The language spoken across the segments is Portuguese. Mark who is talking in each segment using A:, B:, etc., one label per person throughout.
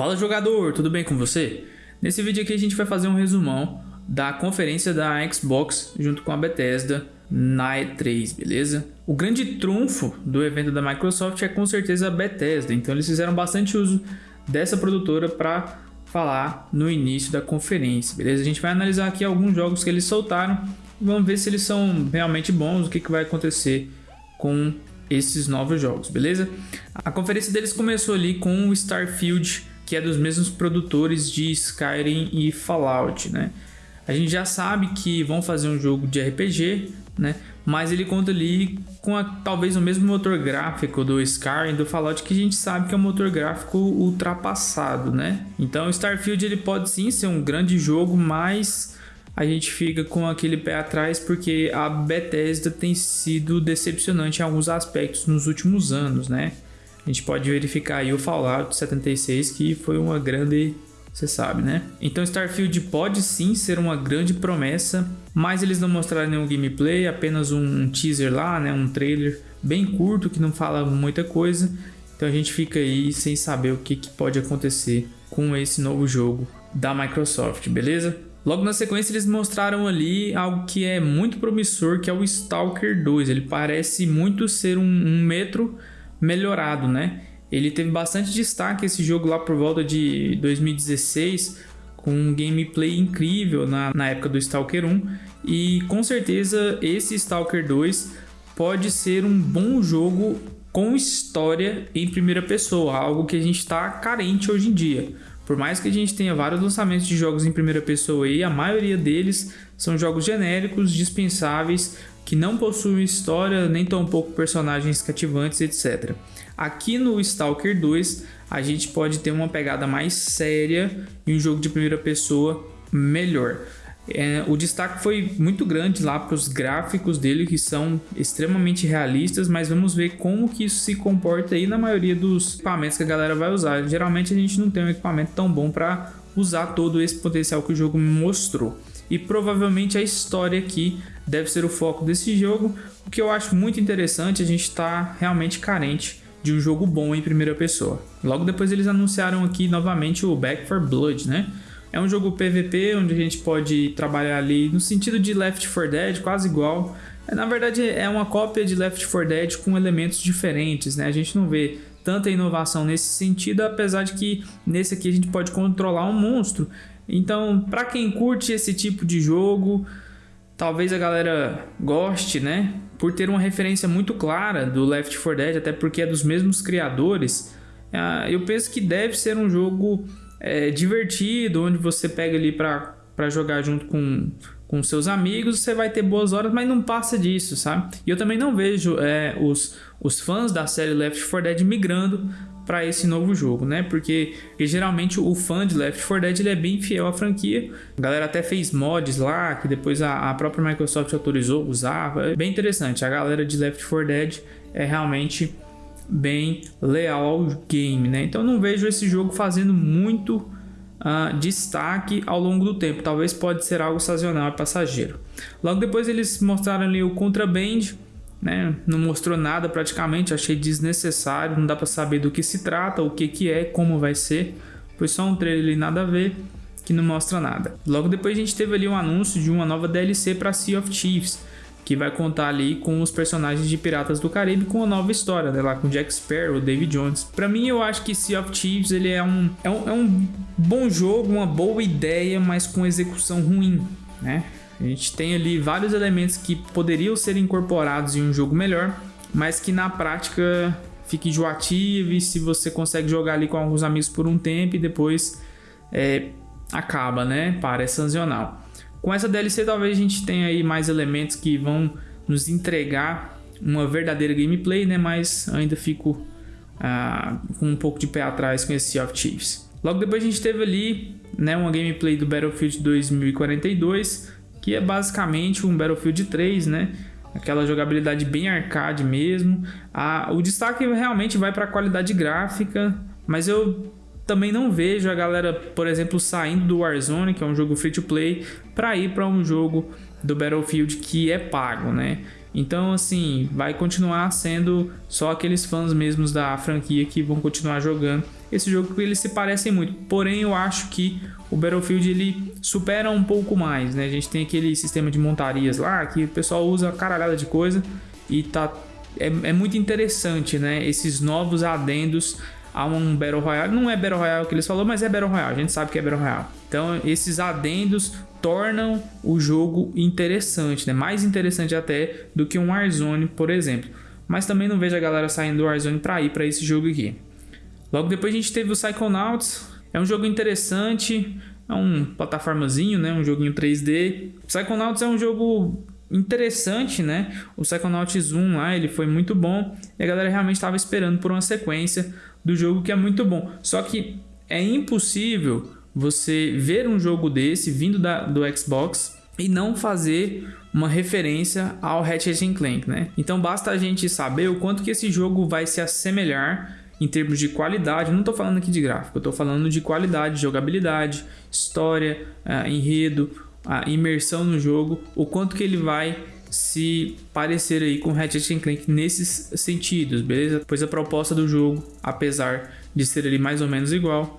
A: Fala jogador, tudo bem com você? Nesse vídeo aqui a gente vai fazer um resumão da conferência da Xbox junto com a Bethesda na E3, beleza? O grande trunfo do evento da Microsoft é com certeza a Bethesda, então eles fizeram bastante uso dessa produtora para falar no início da conferência, beleza? A gente vai analisar aqui alguns jogos que eles soltaram e vamos ver se eles são realmente bons, o que, que vai acontecer com esses novos jogos, beleza? A conferência deles começou ali com o Starfield, que é dos mesmos produtores de Skyrim e Fallout, né? A gente já sabe que vão fazer um jogo de RPG, né? Mas ele conta ali com a, talvez o mesmo motor gráfico do Skyrim, do Fallout, que a gente sabe que é um motor gráfico ultrapassado, né? Então Starfield ele pode sim ser um grande jogo, mas a gente fica com aquele pé atrás porque a Bethesda tem sido decepcionante em alguns aspectos nos últimos anos, né? A gente pode verificar aí o Fallout 76 que foi uma grande, você sabe, né? Então Starfield pode sim ser uma grande promessa, mas eles não mostraram nenhum gameplay, apenas um teaser lá, né? Um trailer bem curto que não fala muita coisa. Então a gente fica aí sem saber o que, que pode acontecer com esse novo jogo da Microsoft, beleza? Logo na sequência eles mostraram ali algo que é muito promissor, que é o Stalker 2. Ele parece muito ser um, um metro melhorado, né? Ele teve bastante destaque esse jogo lá por volta de 2016, com um gameplay incrível na, na época do Stalker 1. E com certeza esse Stalker 2 pode ser um bom jogo com história em primeira pessoa, algo que a gente está carente hoje em dia. Por mais que a gente tenha vários lançamentos de jogos em primeira pessoa aí, a maioria deles são jogos genéricos, dispensáveis, que não possuem história, nem tão pouco personagens cativantes, etc. Aqui no Stalker 2, a gente pode ter uma pegada mais séria e um jogo de primeira pessoa melhor. É, o destaque foi muito grande lá para os gráficos dele, que são extremamente realistas, mas vamos ver como que isso se comporta aí na maioria dos equipamentos que a galera vai usar. Geralmente a gente não tem um equipamento tão bom para usar todo esse potencial que o jogo mostrou. E provavelmente a história aqui deve ser o foco desse jogo, o que eu acho muito interessante, a gente está realmente carente de um jogo bom em primeira pessoa. Logo depois eles anunciaram aqui novamente o Back 4 Blood, né? É um jogo PVP onde a gente pode trabalhar ali no sentido de Left 4 Dead, quase igual. É, na verdade é uma cópia de Left 4 Dead com elementos diferentes, né? A gente não vê tanta inovação nesse sentido, apesar de que nesse aqui a gente pode controlar um monstro. Então, para quem curte esse tipo de jogo, talvez a galera goste, né? Por ter uma referência muito clara do Left 4 Dead, até porque é dos mesmos criadores. Ah, eu penso que deve ser um jogo é, divertido, onde você pega ali para jogar junto com, com seus amigos, você vai ter boas horas, mas não passa disso, sabe? E eu também não vejo é, os, os fãs da série Left 4 Dead migrando para esse novo jogo, né? Porque, porque, geralmente o fã de Left 4 Dead ele é bem fiel à franquia. A galera até fez mods lá que depois a, a própria Microsoft autorizou usar. É bem interessante. A galera de Left 4 Dead é realmente bem leal ao game, né? Então não vejo esse jogo fazendo muito uh, destaque ao longo do tempo. Talvez pode ser algo sazonal e passageiro. Logo depois eles mostraram ali o Contraband, né? Não mostrou nada praticamente, achei desnecessário, não dá para saber do que se trata, o que que é, como vai ser. Foi só um trailer nada a ver que não mostra nada. Logo depois a gente teve ali um anúncio de uma nova DLC para Sea of Thieves que vai contar ali com os personagens de Piratas do Caribe com uma nova história, né, lá com Jack Sparrow, David Jones. Para mim, eu acho que Sea of Thieves ele é um, é um, é um bom jogo, uma boa ideia, mas com execução ruim, né? A gente tem ali vários elementos que poderiam ser incorporados em um jogo melhor, mas que na prática fica enjoativo e se você consegue jogar ali com alguns amigos por um tempo e depois é, acaba, né? Parece sazonal. Com essa DLC talvez a gente tenha aí mais elementos que vão nos entregar uma verdadeira gameplay, né? Mas ainda fico ah, com um pouco de pé atrás com esse Sea of Thieves. Logo depois a gente teve ali né, uma gameplay do Battlefield 2042, que é basicamente um Battlefield 3, né? Aquela jogabilidade bem arcade mesmo. Ah, o destaque realmente vai para a qualidade gráfica, mas eu também não vejo a galera, por exemplo, saindo do Warzone, que é um jogo free to play, para ir para um jogo do Battlefield que é pago, né? Então, assim, vai continuar sendo só aqueles fãs mesmos da franquia que vão continuar jogando esse jogo porque eles se parecem muito. Porém, eu acho que o Battlefield ele supera um pouco mais, né? A gente tem aquele sistema de montarias lá que o pessoal usa caralhada de coisa e tá é, é muito interessante, né? Esses novos adendos a um Battle Royale. Não é Battle Royale que eles falaram, mas é Battle Royale. A gente sabe que é Battle Royale. Então, esses adendos tornam o jogo interessante, né? Mais interessante até do que um Warzone, por exemplo. Mas também não vejo a galera saindo do Warzone para ir para esse jogo aqui. Logo depois a gente teve o Psychonauts. É um jogo interessante, é um plataformazinho, né? Um joguinho 3D. Psychonauts é um jogo interessante, né? O Psychonauts 1 lá, ele foi muito bom e a galera realmente estava esperando por uma sequência do jogo que é muito bom. Só que é impossível você ver um jogo desse vindo da, do Xbox e não fazer uma referência ao Ratchet Clank, né? Então basta a gente saber o quanto que esse jogo vai se assemelhar em termos de qualidade, não estou falando aqui de gráfico, estou falando de qualidade, jogabilidade, história, uh, enredo, a imersão no jogo, o quanto que ele vai se parecer aí com Ratchet Clank nesses sentidos, beleza? Pois a proposta do jogo, apesar de ser ali mais ou menos igual,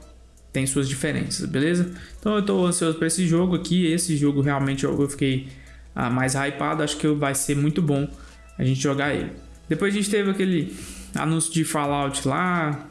A: tem suas diferenças, beleza? Então eu estou ansioso para esse jogo aqui, esse jogo realmente eu, fiquei uh, mais hypado, acho que vai ser muito bom a gente jogar ele. Depois a gente teve aquele anúncio de Fallout lá.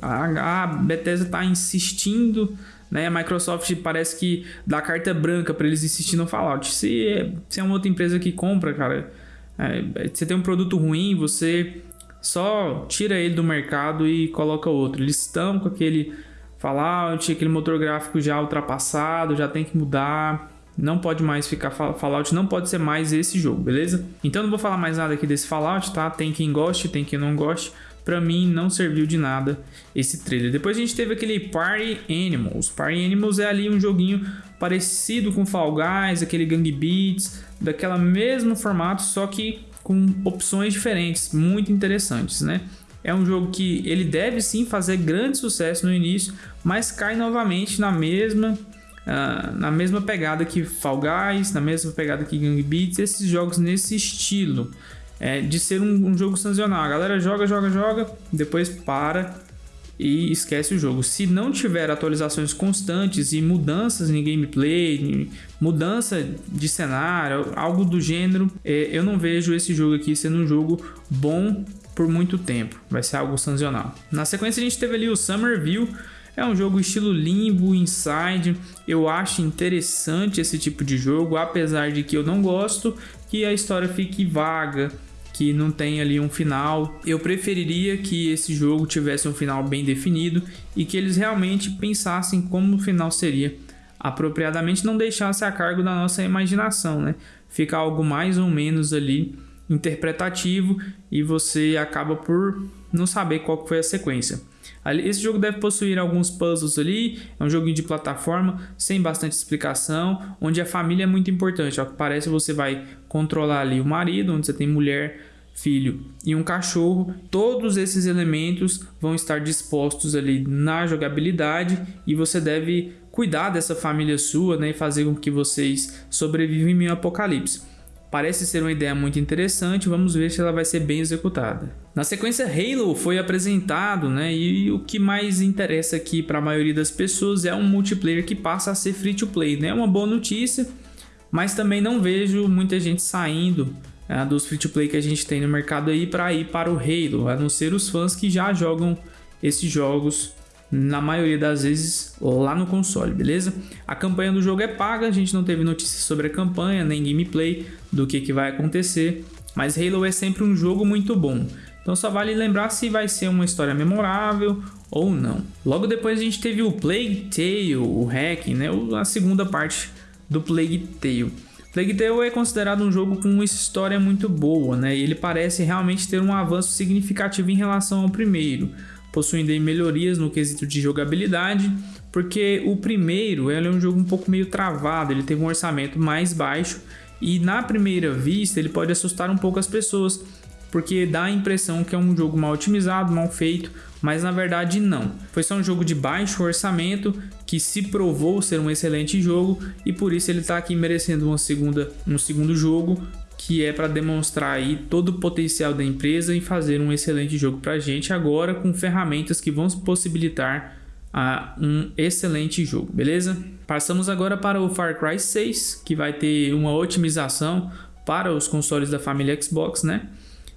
A: A, Bethesda tá insistindo, né? A Microsoft parece que dá carta branca para eles insistirem no Fallout. Se, se é uma outra empresa que compra, cara, é, você tem um produto ruim, você só tira ele do mercado e coloca outro. Eles estão com aquele Fallout, aquele motor gráfico já ultrapassado, já tem que mudar. Não pode mais ficar Fallout, não pode ser mais esse jogo, beleza? Então não vou falar mais nada aqui desse Fallout, tá? Tem quem goste, tem quem não goste. Pra mim não serviu de nada esse trailer. Depois a gente teve aquele Party Animals. Party Animals é ali um joguinho parecido com Fall Guys, aquele Gang Beats, daquela mesmo formato, só que com opções diferentes, muito interessantes, né? É um jogo que ele deve sim fazer grande sucesso no início, mas cai novamente na mesma uh, na mesma pegada que Fall Guys, na mesma pegada que Gang Beats, esses jogos nesse estilo. É, de ser um, um jogo sazonal. A galera joga, joga, joga, depois para e esquece o jogo. Se não tiver atualizações constantes e mudanças em gameplay, mudança de cenário, algo do gênero, é, eu não vejo esse jogo aqui sendo um jogo bom por muito tempo. Vai ser algo sazonal. Na sequência a gente teve ali o Summerville, é um jogo estilo Limbo, Inside. Eu acho interessante esse tipo de jogo, apesar de que eu não gosto que a história fique vaga, que não tem ali um final. Eu preferiria que esse jogo tivesse um final bem definido e que eles realmente pensassem como o final seria apropriadamente, não deixasse a cargo da nossa imaginação, né? Fica algo mais ou menos ali interpretativo e você acaba por não saber qual foi a sequência. Esse jogo deve possuir alguns puzzles ali, é um joguinho de plataforma sem bastante explicação, onde a família é muito importante. Ao que parece, você vai controlar ali o marido, onde você tem mulher, filho e um cachorro. Todos esses elementos vão estar dispostos ali na jogabilidade e você deve cuidar dessa família sua né, e fazer com que vocês sobrevivam em meio apocalipse. Parece ser uma ideia muito interessante, vamos ver se ela vai ser bem executada. Na sequência, Halo foi apresentado, né? E o que mais interessa aqui para a maioria das pessoas é um multiplayer que passa a ser free to play, né? É uma boa notícia, mas também não vejo muita gente saindo é, dos free to play que a gente tem no mercado aí para ir para o Halo, a não ser os fãs que já jogam esses jogos na maioria das vezes lá no console, beleza? A campanha do jogo é paga, a gente não teve notícias sobre a campanha, nem gameplay do que, que vai acontecer, mas Halo é sempre um jogo muito bom. Então só vale lembrar se vai ser uma história memorável ou não. Logo depois a gente teve o Plague Tale, o hacking, né? a segunda parte do Plague Tale. Plague Tale é considerado um jogo com uma história muito boa, né? E ele parece realmente ter um avanço significativo em relação ao primeiro possuindo melhorias no quesito de jogabilidade, porque o primeiro é um jogo um pouco meio travado, ele teve um orçamento mais baixo e na primeira vista ele pode assustar um pouco as pessoas, porque dá a impressão que é um jogo mal otimizado, mal feito, mas na verdade não. Foi só um jogo de baixo orçamento que se provou ser um excelente jogo e por isso ele está aqui merecendo uma segunda, um segundo jogo que é para demonstrar aí todo o potencial da empresa e fazer um excelente jogo para a gente agora com ferramentas que vão possibilitar a um excelente jogo, beleza? Passamos agora para o Far Cry 6, que vai ter uma otimização para os consoles da família Xbox, né?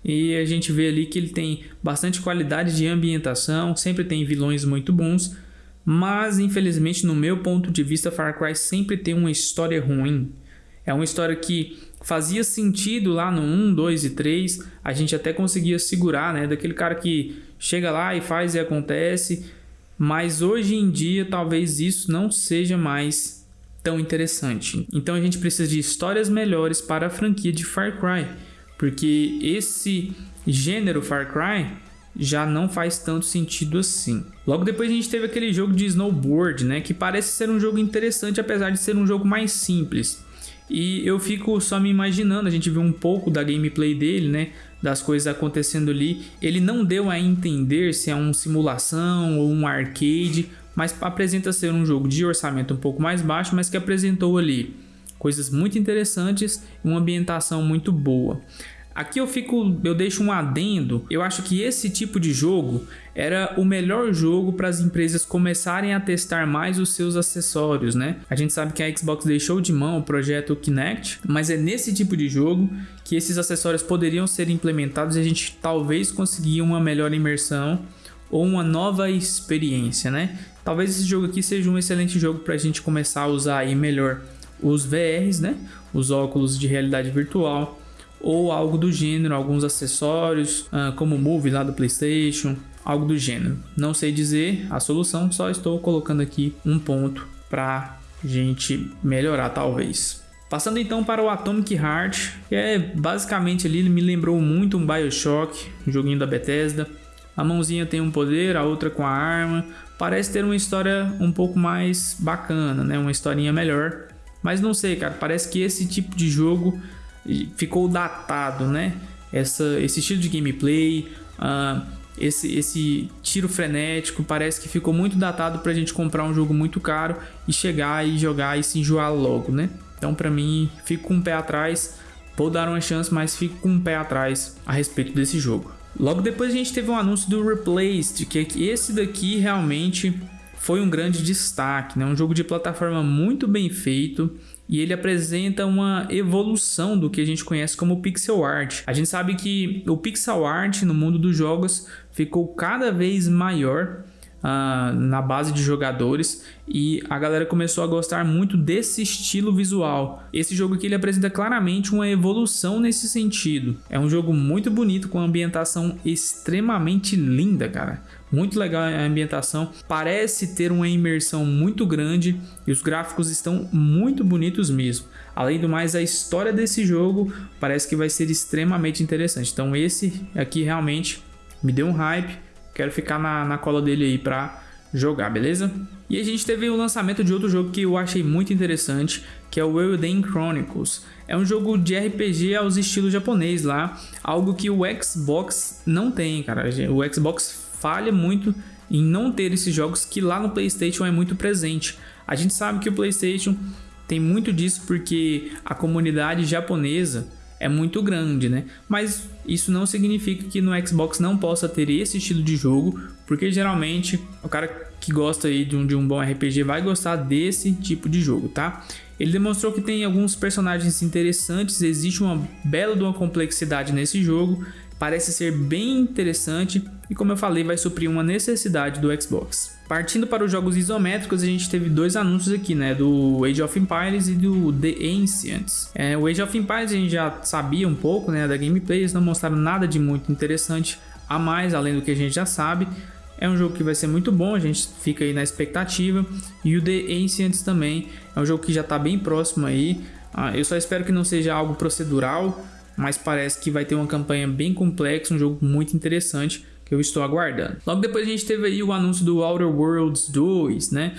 A: E a gente vê ali que ele tem bastante qualidade de ambientação, sempre tem vilões muito bons, mas infelizmente no meu ponto de vista Far Cry sempre tem uma história ruim. É uma história que fazia sentido lá no 1, 2 e 3, a gente até conseguia segurar, né, daquele cara que chega lá e faz e acontece, mas hoje em dia talvez isso não seja mais tão interessante. Então a gente precisa de histórias melhores para a franquia de Far Cry, porque esse gênero Far Cry já não faz tanto sentido assim. Logo depois a gente teve aquele jogo de snowboard, né, que parece ser um jogo interessante apesar de ser um jogo mais simples. E eu fico só me imaginando, a gente viu um pouco da gameplay dele, né? Das coisas acontecendo ali. Ele não deu a entender se é uma simulação ou um arcade, mas apresenta ser um jogo de orçamento um pouco mais baixo, mas que apresentou ali coisas muito interessantes e uma ambientação muito boa. Aqui eu fico, eu deixo um adendo. Eu acho que esse tipo de jogo era o melhor jogo para as empresas começarem a testar mais os seus acessórios, né? A gente sabe que a Xbox deixou de mão o projeto Kinect, mas é nesse tipo de jogo que esses acessórios poderiam ser implementados e a gente talvez conseguir uma melhor imersão ou uma nova experiência, né? Talvez esse jogo aqui seja um excelente jogo para a gente começar a usar aí melhor os VRs, né? Os óculos de realidade virtual ou algo do gênero, alguns acessórios, uh, como o Move lá do PlayStation, algo do gênero. Não sei dizer a solução, só estou colocando aqui um ponto para gente melhorar talvez. Passando então para o Atomic Heart, que é basicamente ali, ele me lembrou muito um Bioshock, um joguinho da Bethesda. A mãozinha tem um poder, a outra com a arma. Parece ter uma história um pouco mais bacana, né? Uma historinha melhor. Mas não sei, cara, parece que esse tipo de jogo ficou datado, né? Essa, esse estilo de gameplay, uh, esse, esse tiro frenético, parece que ficou muito datado para a gente comprar um jogo muito caro e chegar e jogar e se enjoar logo, né? Então, para mim, fico com um pé atrás. Vou dar uma chance, mas fico com um pé atrás a respeito desse jogo. Logo depois a gente teve um anúncio do Replaced, que esse daqui realmente foi um grande destaque, né? Um jogo de plataforma muito bem feito e ele apresenta uma evolução do que a gente conhece como pixel art. A gente sabe que o pixel art no mundo dos jogos ficou cada vez maior uh, na base de jogadores e a galera começou a gostar muito desse estilo visual. Esse jogo aqui ele apresenta claramente uma evolução nesse sentido. É um jogo muito bonito com ambientação extremamente linda, cara. Muito legal a ambientação, parece ter uma imersão muito grande e os gráficos estão muito bonitos mesmo. Além do mais, a história desse jogo parece que vai ser extremamente interessante. Então esse aqui realmente me deu um hype, quero ficar na, na cola dele aí para jogar, beleza? E a gente teve o lançamento de outro jogo que eu achei muito interessante, que é o Elden Chronicles. É um jogo de RPG aos estilos japonês lá, algo que o Xbox não tem, cara. O Xbox falha muito em não ter esses jogos que lá no PlayStation é muito presente. A gente sabe que o PlayStation tem muito disso porque a comunidade japonesa é muito grande, né? Mas isso não significa que no Xbox não possa ter esse estilo de jogo, porque geralmente o cara que gosta aí de um, de um bom RPG vai gostar desse tipo de jogo, tá? Ele demonstrou que tem alguns personagens interessantes, existe uma bela de uma complexidade nesse jogo, parece ser bem interessante e como eu falei vai suprir uma necessidade do Xbox. Partindo para os jogos isométricos, a gente teve dois anúncios aqui, né, do Age of Empires e do The Ancients. É, o Age of Empires a gente já sabia um pouco, né, da gameplay, eles não mostraram nada de muito interessante a mais, além do que a gente já sabe. É um jogo que vai ser muito bom, a gente fica aí na expectativa. E o The Ancients também é um jogo que já está bem próximo aí. Ah, eu só espero que não seja algo procedural, mas parece que vai ter uma campanha bem complexa, um jogo muito interessante que eu estou aguardando. Logo depois a gente teve aí o anúncio do Outer Worlds 2, né?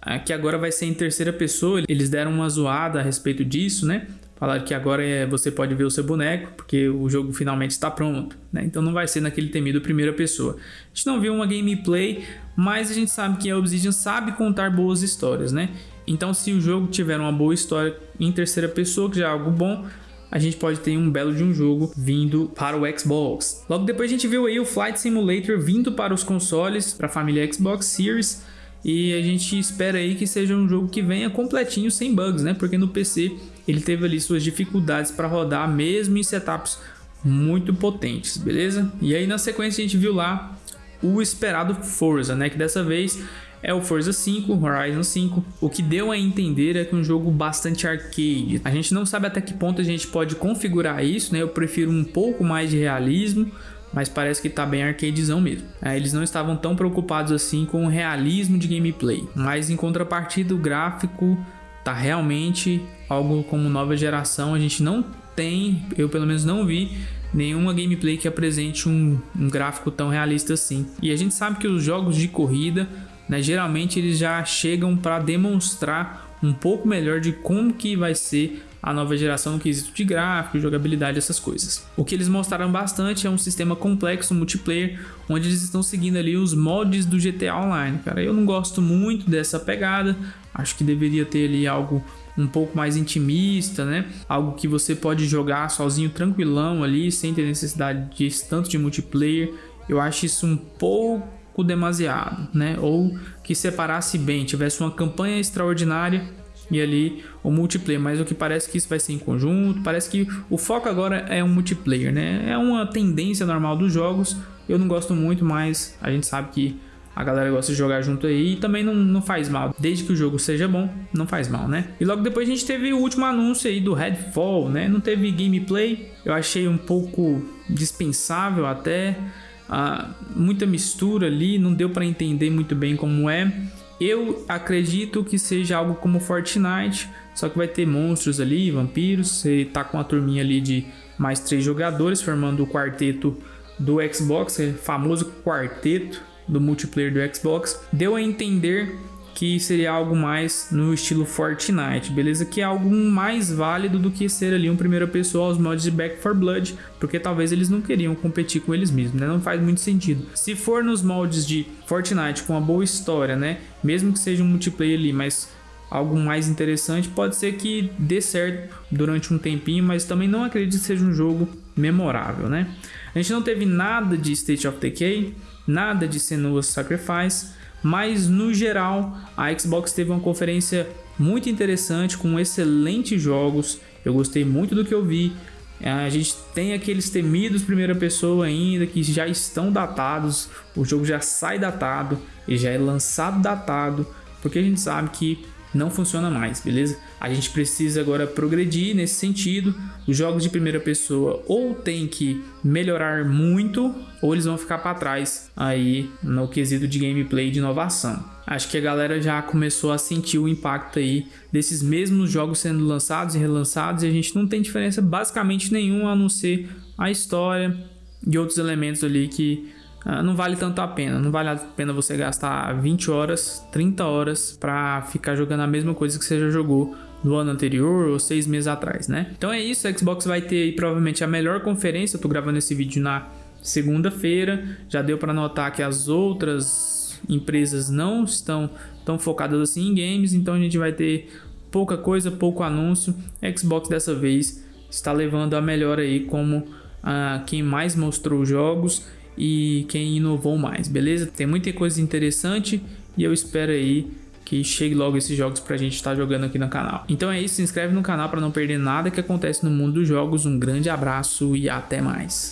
A: Ah, que agora vai ser em terceira pessoa. Eles deram uma zoada a respeito disso, né? Falaram que agora é, você pode ver o seu boneco, porque o jogo finalmente está pronto, né? Então não vai ser naquele temido primeira pessoa. A gente não viu uma gameplay, mas a gente sabe que a Obsidian sabe contar boas histórias, né? Então se o jogo tiver uma boa história em terceira pessoa, que já é algo bom, a gente pode ter um belo de um jogo vindo para o Xbox. Logo depois a gente viu aí o Flight Simulator vindo para os consoles, para a família Xbox Series, e a gente espera aí que seja um jogo que venha completinho sem bugs, né? Porque no PC ele teve ali suas dificuldades para rodar mesmo em setups muito potentes, beleza? E aí na sequência a gente viu lá o esperado Forza, né? Que dessa vez é o Forza 5, Horizon 5. O que deu a entender é que é um jogo bastante arcade. A gente não sabe até que ponto a gente pode configurar isso, né? Eu prefiro um pouco mais de realismo, mas parece que tá bem arcadezão mesmo. É, eles não estavam tão preocupados assim com o realismo de gameplay, mas em contrapartida o gráfico tá realmente algo como nova geração. A gente não tem, eu pelo menos não vi nenhuma gameplay que apresente um, um gráfico tão realista assim. E a gente sabe que os jogos de corrida, né, geralmente eles já chegam para demonstrar um pouco melhor de como que vai ser a nova geração no quesito de gráfico, jogabilidade, essas coisas. O que eles mostraram bastante é um sistema complexo multiplayer, onde eles estão seguindo ali os moldes do GTA Online. Cara, eu não gosto muito dessa pegada, acho que deveria ter ali algo um pouco mais intimista, né? Algo que você pode jogar sozinho tranquilão ali, sem ter necessidade de tanto de multiplayer. Eu acho isso um pouco demasiado, né? Ou que separasse bem, tivesse uma campanha extraordinária e ali o multiplayer, mas o que parece que isso vai ser em conjunto, parece que o foco agora é um multiplayer, né? É uma tendência normal dos jogos, eu não gosto muito, mas a gente sabe que a galera gosta de jogar junto aí e também não, não faz mal. Desde que o jogo seja bom, não faz mal, né? E logo depois a gente teve o último anúncio aí do Redfall, né? Não teve gameplay, eu achei um pouco dispensável até. Ah, muita mistura ali, não deu para entender muito bem como é. Eu acredito que seja algo como Fortnite, só que vai ter monstros ali, vampiros, você tá com a turminha ali de mais três jogadores formando o quarteto do Xbox, é famoso quarteto do multiplayer do Xbox. Deu a entender que seria algo mais no estilo Fortnite, beleza? Que é algo mais válido do que ser ali um primeira pessoa aos mods de Back 4 Blood, porque talvez eles não queriam competir com eles mesmos, né? Não faz muito sentido. Se for nos moldes de Fortnite com uma boa história, né? Mesmo que seja um multiplayer ali, mas algo mais interessante, pode ser que dê certo durante um tempinho, mas também não acredito que seja um jogo memorável, né? A gente não teve nada de State of Decay, nada de Senua's Sacrifice, mas no geral a Xbox teve uma conferência muito interessante com excelentes jogos. Eu gostei muito do que eu vi. A gente tem aqueles temidos primeira pessoa ainda que já estão datados. O jogo já sai datado e já é lançado datado, porque a gente sabe que não funciona mais, beleza? A gente precisa agora progredir nesse sentido. Os jogos de primeira pessoa ou tem que melhorar muito ou eles vão ficar para trás aí no quesito de gameplay de inovação. Acho que a galera já começou a sentir o impacto aí desses mesmos jogos sendo lançados e relançados e a gente não tem diferença basicamente nenhuma a não ser a história e outros elementos ali que não vale tanto a pena. Não vale a pena você gastar 20 horas, 30 horas para ficar jogando a mesma coisa que você já jogou no ano anterior ou seis meses atrás, né? Então é isso, a Xbox vai ter aí, provavelmente a melhor conferência. Eu tô gravando esse vídeo na segunda-feira. Já deu para notar que as outras empresas não estão tão focadas assim em games, então a gente vai ter pouca coisa, pouco anúncio. A Xbox dessa vez está levando a melhor aí como ah, quem mais mostrou jogos e quem inovou mais, beleza? Tem muita coisa interessante e eu espero aí que chegue logo esses jogos pra gente estar tá jogando aqui no canal. Então é isso, se inscreve no canal para não perder nada que acontece no mundo dos jogos. Um grande abraço e até mais.